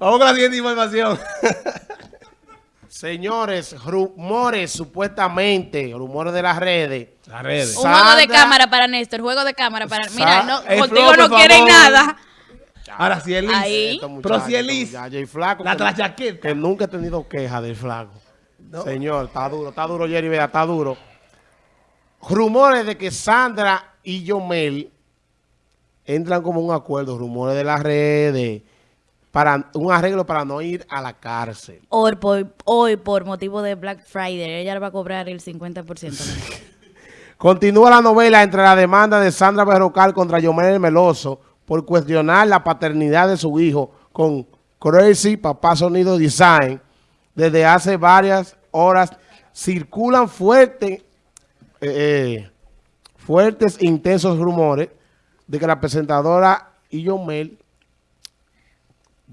Vamos con la siguiente información. Señores, rumores supuestamente, rumores de las redes. Las redes. Un juego de cámara para Néstor, juego de cámara para... Mira, no, el contigo flow, no quieren favor. nada. Ahora sí, Elis. Ahí. Estos Pero si flaco. La que- trachaqueta. Que nunca he tenido queja del flaco. No. Señor, está duro, está duro, Jerry, vea, está duro. Rumores de que Sandra y Yomel entran como un acuerdo, rumores de las redes, para un arreglo para no ir a la cárcel. Hoy por, hoy, por motivo de Black Friday, ella va a cobrar el 50%. Continúa la novela entre la demanda de Sandra Berrocal contra Yomel Meloso por cuestionar la paternidad de su hijo con Crazy Papá Sonido Design. Desde hace varias horas circulan fuertes, eh, eh, fuertes e intensos rumores de que la presentadora y Yomel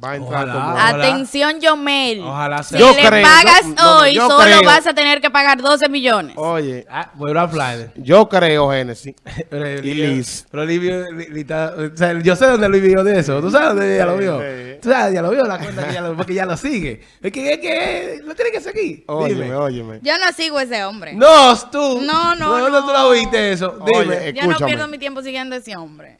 va a entrar Ojalá. Atención, Yomel. Ojalá Si sea. Yo le creo, pagas no, no, hoy, solo creo. vas a tener que pagar 12 millones. Oye, Ah, vuelvo a Flyer. yo creo, Génesis. Pero Y Liz. Pero Livio, Li- Li- está- o sea, yo sé dónde Luis vio de eso. ¿Tú sabes dónde ella lo vio? ¿Tú sabes? Ya lo vio la cuenta que ya lo, porque ya lo sigue. Es que, es que lo tiene que seguir. Óyeme, Dime. óyeme. Yo no sigo ese hombre. No, tú. No, no, ¿De ¿Dónde no. tú lo viste eso? Oye, Dime. eh, Yo no pierdo mi tiempo siguiendo a ese hombre.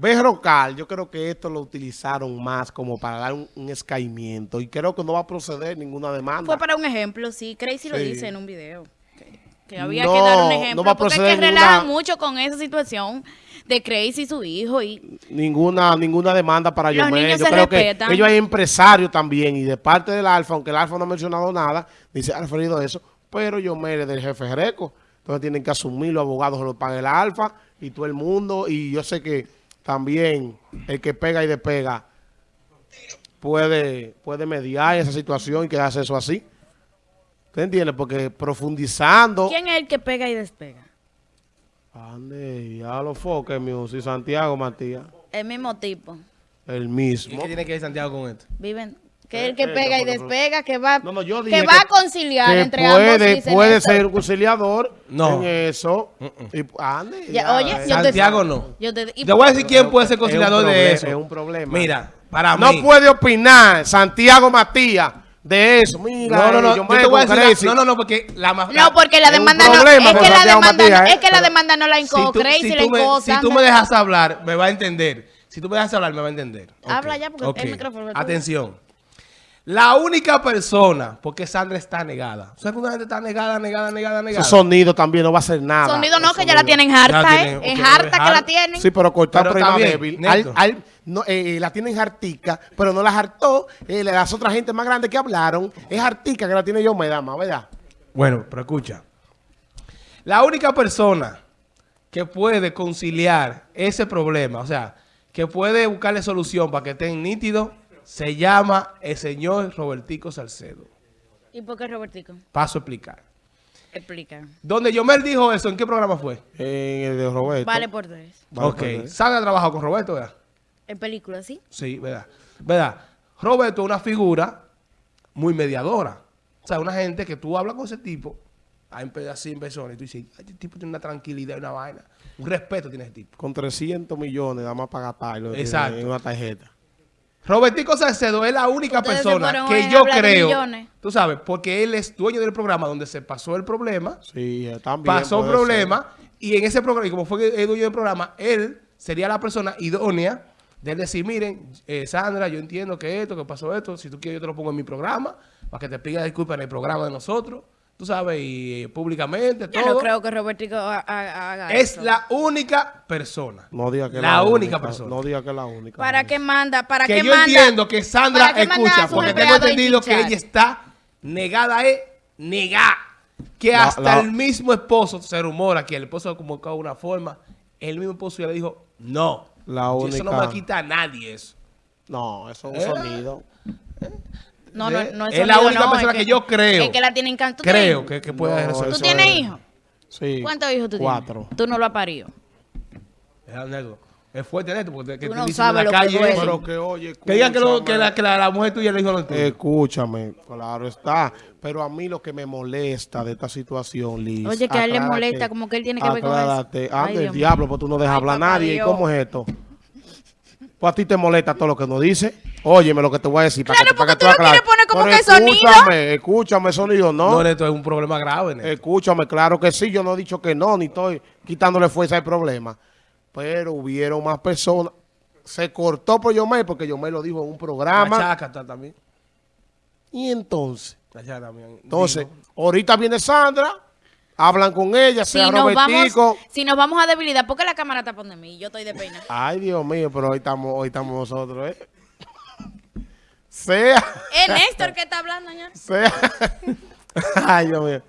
Berrocal, yo creo que esto lo utilizaron más como para dar un, un escaimiento y creo que no va a proceder ninguna demanda. Fue para un ejemplo, sí. Crazy lo Sí. dice en un video. Que, que había No, que dar un no ejemplo. va a porque es que ninguna- relajan mucho con esa situación de Crazy y su hijo. Y Ninguna ninguna demanda para Los Yomel. niños Yo se creo respetan. que ellos hay empresarios también y de parte del Alfa, aunque el Alfa no ha mencionado nada, dice ha referido a eso, pero Yomel es del jefe Greco. Entonces tienen que asumir, los abogados lo paga el Alfa y todo el mundo. Y yo sé que también el que pega y despega puede, puede mediar esa situación y quedarse eso así. ¿Te entiendes? Porque profundizando... ¿quién es el que pega y despega? Ande, ya lo foque, music, Santiago Matías. El mismo tipo. El ¿Y mismo. qué tiene que ver Santiago con esto? Viven. Que es el que Eh, pega y despega, que va, No, no, yo dije que va a conciliar que entre ambos. puede, dicen puede eso. ser conciliador No. en eso. Y, ande, Ya, ya, oye, eh. yo te- Santiago no. Yo te, y- Te voy a decir quién puede ser Es conciliador de eso. Es un problema. Mira, para no mí. puede opinar Santiago Matías de eso. Mira, No, no, no. eh, yo Yo me te voy a decir. La- no, no, no, porque la más. No, porque la demanda no, problema es que la demanda, Matías, no- ¿eh? es que la Pero- demanda no la Crazy si la si tú me dejas hablar, me va a entender. Si tú me dejas hablar, me va a entender. Habla ya, porque el micrófono. Atención. La única persona, porque Sandra está negada. O sea, que una gente está negada, negada, negada, negada. Ese sonido también no va a hacer nada. Sonido no, que ya la tienen harta, ¿eh? Es harta que la tienen. Sí, pero cortar Pero prima débil. Néstor. Al- al- no, eh, la tienen hartica, pero no la hartó. Eh, las otras gente más grandes que hablaron, es hartica que la tiene yo, me da más, ¿verdad? Bueno, pero escucha. La única persona que puede conciliar ese problema, o sea, que puede buscarle solución para que estén nítidos, se llama el señor Robertico Salcedo. ¿Y por qué Robertico? Paso a explicar. Explica. Donde Yomel dijo eso, ¿en qué programa fue? En el de Roberto. Vale por tres. Vale, ok. trabajó con Roberto, ¿verdad? En película, ¿sí? Sí, ¿verdad? ¿Verdad? Roberto es una figura muy mediadora. O sea, una gente que tú hablas con ese tipo, hay así en persona, y tú dices, "Ay, este tipo tiene una tranquilidad y una vaina. Un respeto tiene ese tipo. Con 300 millones, nada más para gastarlo Exacto. en una tarjeta. Robertico Salcedo es la única Ustedes persona que yo creo, millones. tú sabes, porque él es dueño del programa donde se pasó el problema, Sí, eh, también. pasó el problema, y en ese programa, y como fue el dueño del programa, él sería la persona idónea de él decir, miren, eh, Sandra, yo entiendo que esto, que pasó esto, si tú quieres yo te lo pongo en mi programa, para que te pida disculpas en el programa de nosotros, tú sabes, y eh, públicamente, Yo todo. no creo que Robertico ha- ha- haga es eso. la única persona. No diga que es La única persona. No diga que es la única. ¿Para qué manda? ¿Para que qué yo manda? entiendo que Sandra ¿Para qué manda a escucha, porque tengo entendido que ella está negada, es negada. Que La- hasta la- el mismo esposo, se rumora que el esposo como de una forma, el mismo esposo ya le dijo, no. La Y Eso no única- me quita a nadie eso. No, eso es un Eh. sonido. No, no, no es la sonido, única no, persona es que yo creo. Es que la tienen can- ¿Tú Creo que, que puede No, eso. ¿Tú tienes es- hijos? Sí. ¿Cuántos hijos tú Cuatro. tienes? Tú no lo has parido. Es negro. Es fuerte esto, porque que Tú te no dicen en sabes la lo que calle eso. Pero que oye, Que digan que, lo- que, escúchame. la, que la, la mujer tuya le dijo lo tuyo. Escúchame, claro está. Pero a mí lo que me molesta de esta situación, Liz. Oye, que a él le molesta, como que él tiene que ver con eso. Anda el Dios diablo, pues tú no dejas Ay, hablar a nadie. ¿Y Dios. cómo es esto? Pues a ti te molesta todo lo que nos dice. Óyeme lo que te voy a decir. Claro, para que, para porque que tú lo quieres poner como Pero que sonido. Escúchame, escúchame, sonido, No, ¿no? Neto, es un problema grave, Neto. Escúchame, claro que sí. Yo no he dicho que no, ni estoy quitándole fuerza al problema. Pero hubieron más personas. Se cortó por Yomel porque Yomel lo dijo en un La programa. chaca está también. Y entonces, La chaca también. entonces, ahorita viene Sandra, hablan con ella, Si sea nos, Robertico. vamos, si nos vamos a debilidad, porque la cámara está poniendo mí? Yo estoy de pena. Ay, Dios mío, pero hoy estamos, hoy estamos nosotros, ¿eh? Sea, Es Néstor que está hablando, señor. sea, ay, Dios mío.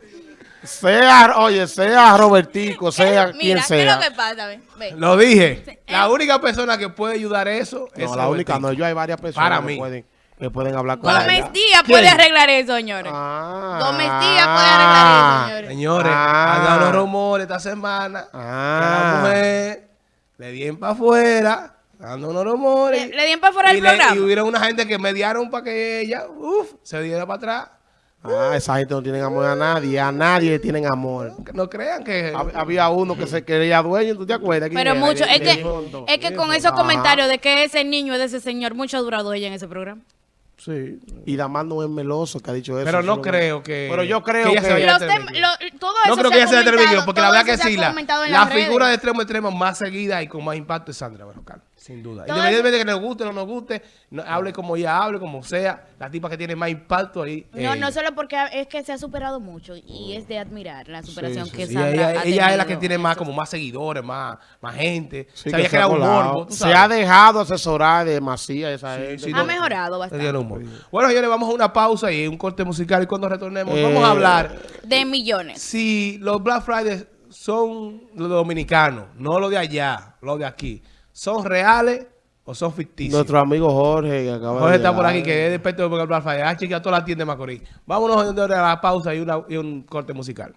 Sea, oye, sea Robertico, sea quien Mira, ¿qué es sea. lo que pasa? Ve, ve. Lo dije. Sí, La eh. única persona que puede ayudar eso es No, la única, Robertico. no, yo hay varias personas Para que, mí. Pueden, que pueden hablar con Gómez ella. Díaz ¿Quién? puede arreglar eso, señores. Ah, Gómez Díaz puede arreglar eso, señores. Señores, Ah. han dado los rumores esta semana Ah. que la mujer le dieron para afuera, dando unos rumores. Le- le dieron pa' fuera y del programa. Y hubieron una gente que mediaron para que ella, uff, se diera para atrás. Ah, esa gente no tiene amor a nadie, a nadie le tienen amor. Que no crean que... Hab- Había uno que se creía dueño, ¿tú te acuerdas? ¿Quién Pero era? mucho, es que, es que con esos Ajá. comentarios de que ese niño es de ese señor, mucho ha durado ella en ese programa. Sí. Y Damás no es meloso que ha dicho eso. Pero no creo que... Pero yo creo que- se vaya Los tem- lo- todo No eso creo se que ella televideo, comentado, porque la verdad que se sí, la, figura de extremo a extremo más seguida y con más impacto es Sandra Berrocal, sin duda. Todo Independientemente de que nos guste o no nos guste, no- hable como ella hable, como sea, la tipa que tiene más impacto ahí. No, ella. no solo porque es que se ha superado mucho y es de admirar la superación sí, que Sí, Sandra ella, ha ella es la que tiene en más como más seguidores, más, más gente. Sí, se que ha creado un morbo, Se sabes. ha dejado asesorar de Macías esa gente. sí, Ha no- mejorado bastante. Bueno, señores, vamos a una pausa y un corte musical y cuando retornemos Eh, vamos a hablar De millones. si los Black Fridays son los dominicanos, no los de allá, los de aquí, son reales o son ficticios. Nuestro amigo Jorge que acaba Jorge de está por aquí, que es experto de Friday. Ha chequeado toda la tienda de Macorís. Vámonos a la pausa y, una- y un corte musical.